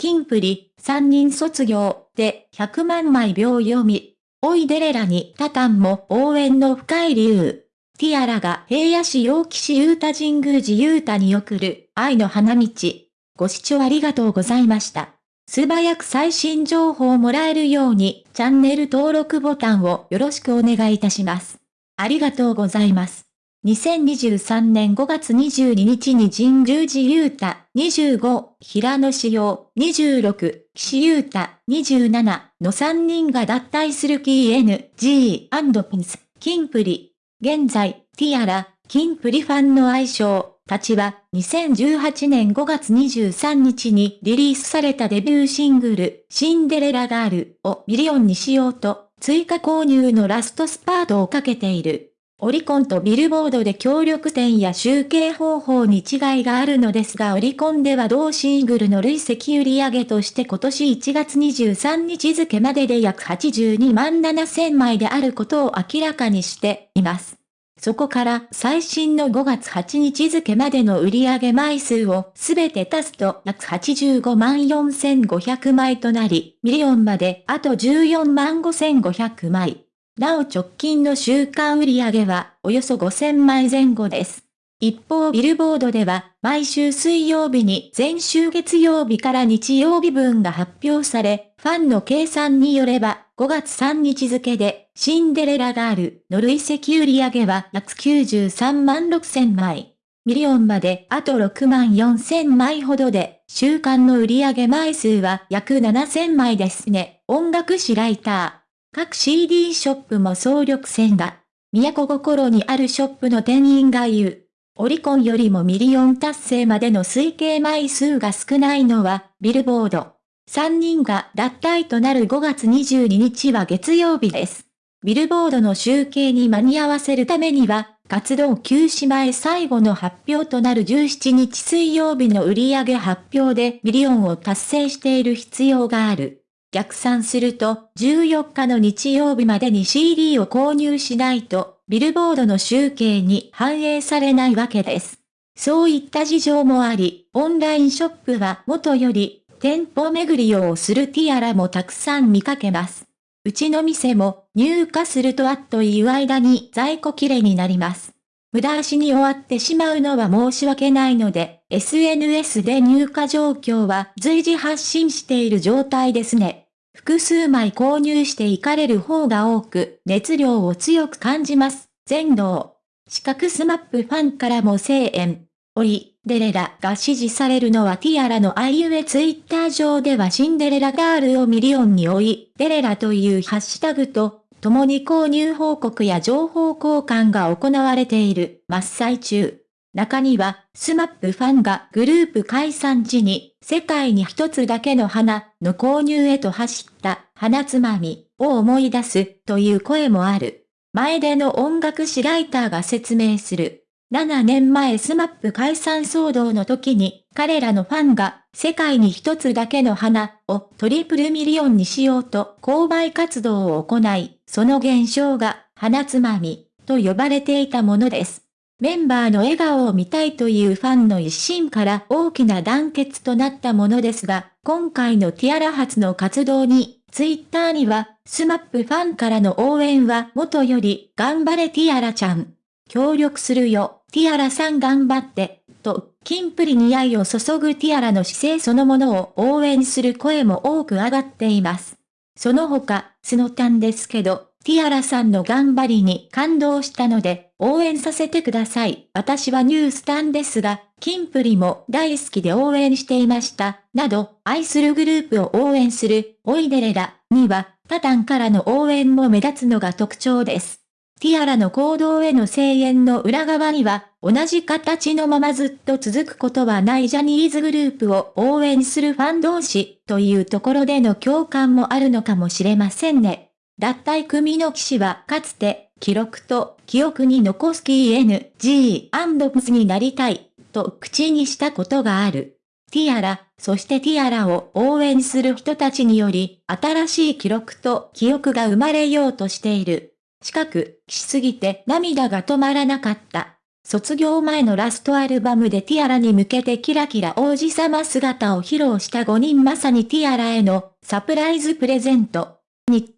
キンプリ、3人卒業で100万枚秒読み。おいでれらにタタンも応援の深い理由。ティアラが平野市陽気市ユータ神宮寺ユータに送る愛の花道。ご視聴ありがとうございました。素早く最新情報をもらえるようにチャンネル登録ボタンをよろしくお願いいたします。ありがとうございます。2023年5月22日に神宮寺優太25、平野紫耀26、岸優太27の3人が脱退する King & キンプリ。現在、ティアラ、キンプリファンの愛称、たちは2018年5月23日にリリースされたデビューシングル、シンデレラガールをミリオンにしようと、追加購入のラストスパートをかけている。オリコンとビルボードで協力点や集計方法に違いがあるのですがオリコンでは同シングルの累積売上として今年1月23日付までで約82万7000枚であることを明らかにしています。そこから最新の5月8日付までの売上枚数をすべて足すと約85万4500枚となり、ミリオンまであと14万5500枚。なお直近の週間売上はおよそ5000枚前後です。一方ビルボードでは毎週水曜日に前週月曜日から日曜日分が発表され、ファンの計算によれば5月3日付でシンデレラガールの累積売上は約93万6000枚。ミリオンまであと6万4000枚ほどで、週間の売上枚数は約7000枚ですね。音楽誌ライター。各 CD ショップも総力戦が、都心にあるショップの店員が言う。オリコンよりもミリオン達成までの推計枚数が少ないのは、ビルボード。3人が脱退となる5月22日は月曜日です。ビルボードの集計に間に合わせるためには、活動休止前最後の発表となる17日水曜日の売上発表でミリオンを達成している必要がある。逆算すると、14日の日曜日までに CD を購入しないと、ビルボードの集計に反映されないわけです。そういった事情もあり、オンラインショップは元より、店舗巡りをするティアラもたくさん見かけます。うちの店も入荷するとあっという間に在庫切れになります。無駄足に終わってしまうのは申し訳ないので、SNS で入荷状況は随時発信している状態ですね。複数枚購入していかれる方が多く、熱量を強く感じます。前出。四角スマップファンからも声援。追いデレラが支持されるのはティアラのあいうえツイッター上ではシンデレラガールをミリオンに、追いデレラというハッシュタグと共に購入報告や情報交換が行われている真っ最中。中には、スマップファンがグループ解散時に、世界に一つだけの花の購入へと走った花つまみを思い出すという声もある。前出の音楽誌ライターが説明する。7年前スマップ解散騒動の時に、彼らのファンが世界に一つだけの花をトリプルミリオンにしようと購買活動を行い、その現象が花つまみと呼ばれていたものです。メンバーの笑顔を見たいというファンの一心から大きな団結となったものですが、今回のティアラ発の活動に、ツイッターには、スマップファンからの応援は元より、頑張れティアラちゃん。協力するよ、ティアラさん頑張って、と、キンプリに愛を注ぐティアラの姿勢そのものを応援する声も多く上がっています。その他、スノタンですけど、ティアラさんの頑張りに感動したので、応援させてください。私はニュースタンですが、キンプリも大好きで応援していました。など、愛するグループを応援する、おいでれら、には、タタンからの応援も目立つのが特徴です。ティアラの行動への声援の裏側には、同じ形のままずっと続くことはないジャニーズグループを応援するファン同士というところでの共感もあるのかもしれませんね。脱退組の騎士はかつて、記録と記憶に残す KNG& になりたい、と口にしたことがある。ティアラ、そしてティアラを応援する人たちにより、新しい記録と記憶が生まれようとしている。近く、しすぎて涙が止まらなかった。卒業前のラストアルバムでティアラに向けてキラキラ王子様姿を披露した5人まさにティアラへのサプライズプレゼント。に